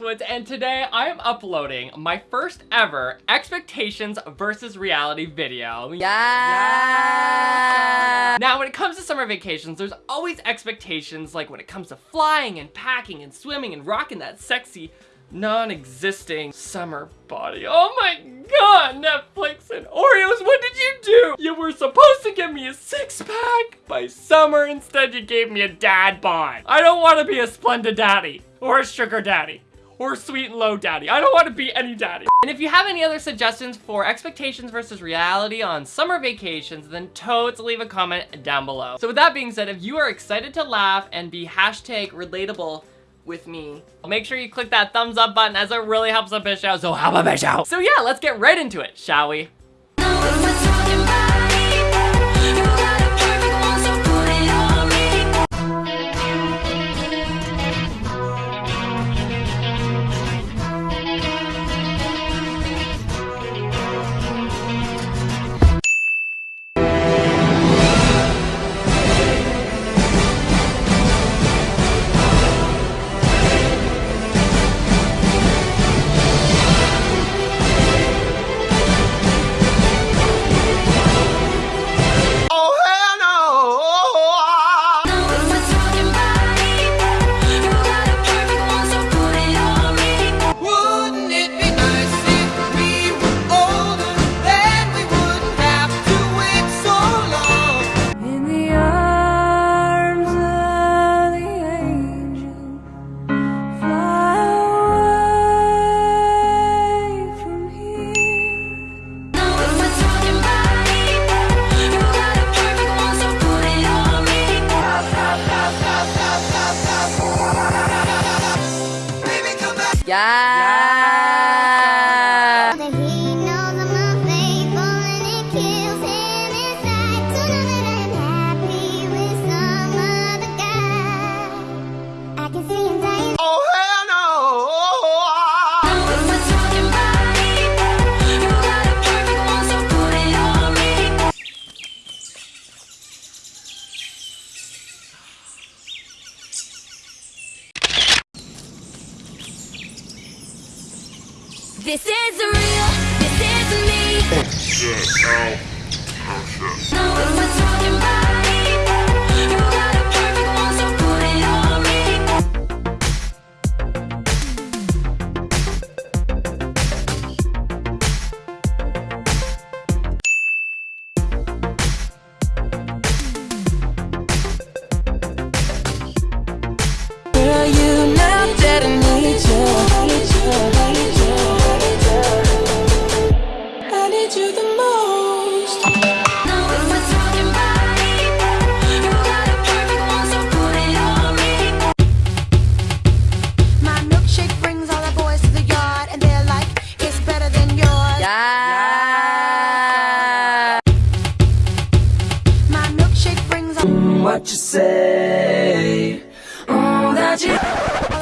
Woods and today I am uploading my first ever expectations versus reality video. Yeah. Now when it comes to summer vacations, there's always expectations like when it comes to flying and packing and swimming and rocking that sexy non-existing summer body. Oh my god, Netflix and Oreos, what did you do? You were supposed to give me a six-pack by summer, instead you gave me a dad bod. I don't want to be a Splenda daddy, or a sugar daddy, or sweet and low daddy. I don't want to be any daddy. And if you have any other suggestions for expectations versus reality on summer vacations, then totes leave a comment down below. So with that being said, if you are excited to laugh and be hashtag relatable with me. Make sure you click that thumbs up button as it really helps the bitch out, so help a bitch out. So yeah, let's get right into it, shall we? Yes. yes. This is real, this is me. Oh shit, oh. Oh shit. What you say? Oh, that you.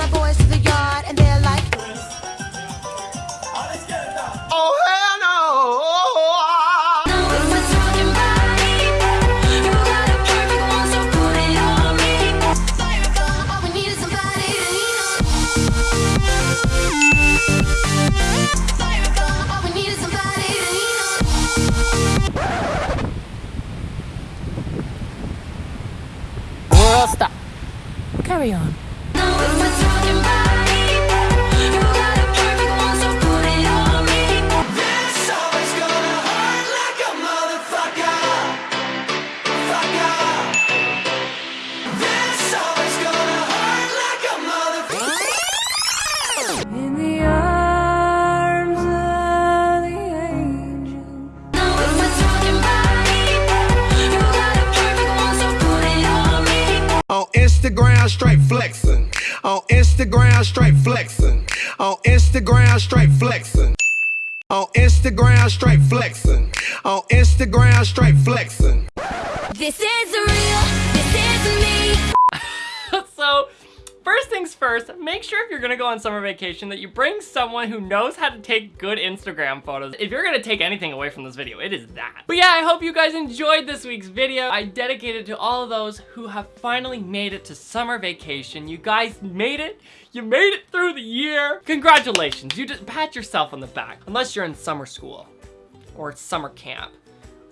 Instagram, straight flexing. On Instagram, straight flexing. On Instagram, straight flexing. On Instagram, straight flexing. On Instagram, straight flexing. This is real, this is me. so, first things first, make sure if you're gonna go on summer vacation that you bring someone who knows how to take good Instagram photos. If you're gonna take anything away from this video, it is that. But yeah, I hope you guys enjoyed this week's video. I dedicate it to all of those who have finally made it to summer vacation. You guys made it. You made it through the year. Congratulations. You just pat yourself on the back. Unless you're in summer school or summer camp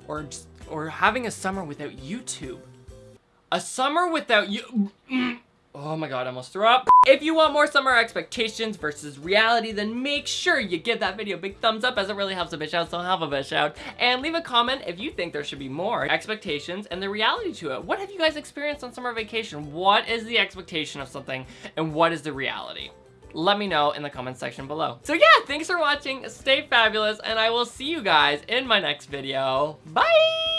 or just, or having a summer without YouTube. A summer without you. Mm, mm. Oh my god, I almost threw up. If you want more summer expectations versus reality, then make sure you give that video a big thumbs up as it really helps a bitch out, so help a bitch out. And leave a comment if you think there should be more expectations and the reality to it. What have you guys experienced on summer vacation? What is the expectation of something and what is the reality? Let me know in the comment section below. So yeah, thanks for watching, stay fabulous, and I will see you guys in my next video. Bye!